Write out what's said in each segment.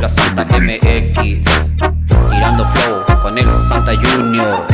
La Santa MX, tirando flow con el Santa Junior.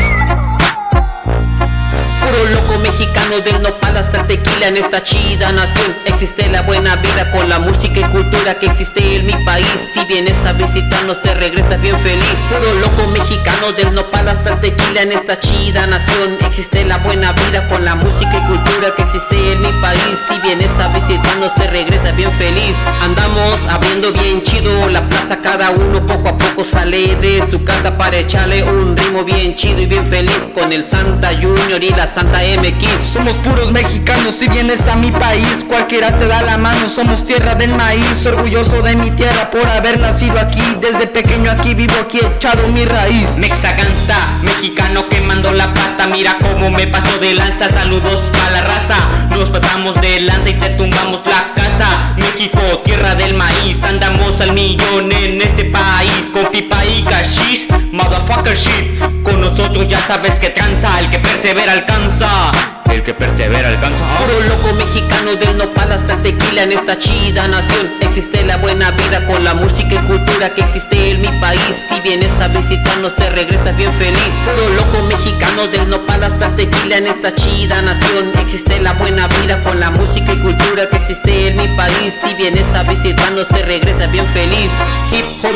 Loco mexicano del nopal hasta tequila en esta chida nación. Existe la buena vida con la música y cultura que existe en mi país. Si vienes a visitarnos te regresas bien feliz. Puro loco mexicano del nopal hasta tequila en esta chida nación. Existe la buena vida con la música y cultura que existe en mi país. Si vienes a visitarnos te regresas bien feliz. Andamos abriendo bien chido la plaza. Cada uno poco a poco sale de su casa para echarle un ritmo bien chido y bien feliz Con el Santa Junior y la Santa MX Somos puros mexicanos, si vienes a mi país. Cualquiera te da la mano, somos tierra del maíz. Orgulloso de mi tierra por haber nacido aquí. Desde pequeño aquí vivo, aquí echado mi raíz. Mexaganza, mexicano quemando la pasta. Mira cómo me paso de lanza, saludos a la raza. Nos pasamos de lanza y te tumbamos la casa. México, tierra del maíz. Andamos al millón en este país. Con pipa y cashish, motherfucker shit. Con nosotros sabes que tranza El que persevera alcanza. El que persevera alcanza. Puro loco mexicano del nopal hasta tequila en esta chida nación. Existe la buena vida con la música y cultura que existe en mi país. Si vienes a visitarnos te regresas bien feliz. Puro loco mexicano del nopal hasta tequila en esta chida nación. Existe la buena vida con la música y cultura que existe en mi país. Si vienes a visitarnos te regresas bien feliz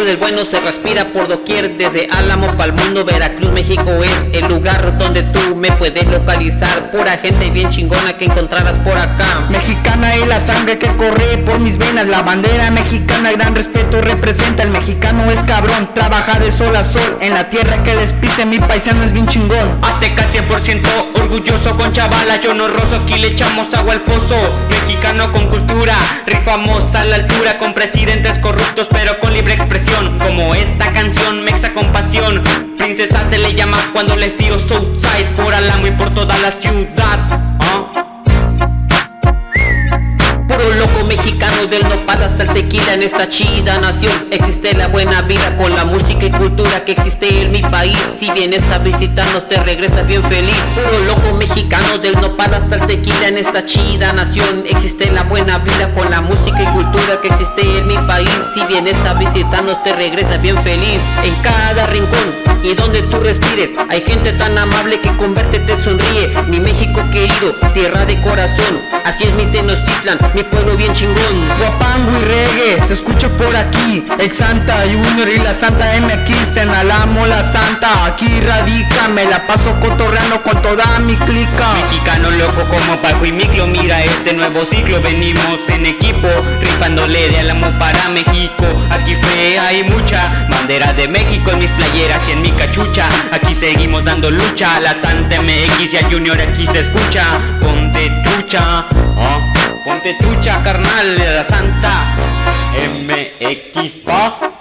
del bueno se respira por doquier Desde Álamo pa'l mundo Veracruz, México es el lugar donde tú me puedes localizar. Pura gente bien chingona que encontrarás por acá. Mexicana y la sangre que corre por mis venas La bandera mexicana, gran respeto representa. El mexicano es cabrón, trabaja de sol a sol En la tierra que despise. Mi paisano es bien chingón. Azteca 100% orgulloso con chavala Yo no roso, aquí le echamos agua al pozo. Mexicano con cultura, rifamos a la altura Con presidentes corruptos pero con libre expresión Como esta canción, Mexa con pasión Princesa se le llama cuando les tiro Southside Por Alamo y por toda la ciudad ¿ah? Puro loco mexicano del hasta el tequila en esta chida nación. Existe la buena vida con la música y cultura que existe en mi país. Si vienes a visitarnos te regresas bien feliz. Puro loco mexicano del nopal hasta el tequila en esta chida nación. Existe la buena vida con la música y cultura que existe en mi país. Si vienes a visitarnos te regresas bien feliz. En cada rincón y donde tú respires Hay gente tan amable que con verte te sonríe. Mi México querido, tierra de corazón. Así es mi Tenochtitlan, mi pueblo bien chingón. Guapango y reggae, se escucha por aquí. El Santa Junior y la Santa MX En Alamo la Santa, aquí radica Me la paso cotorreando con toda mi clica. Mexicano loco como Paco y Miclo Mira este nuevo ciclo, venimos en equipo Rifándole de Alamo para México. Aquí hay mucha Bandera de México en mis playeras y en mi cachucha Aquí seguimos dando lucha La Santa MX y a Junior aquí se escucha Ponte trucha ¿ah? Ponte trucha carnal de la Santa MX pa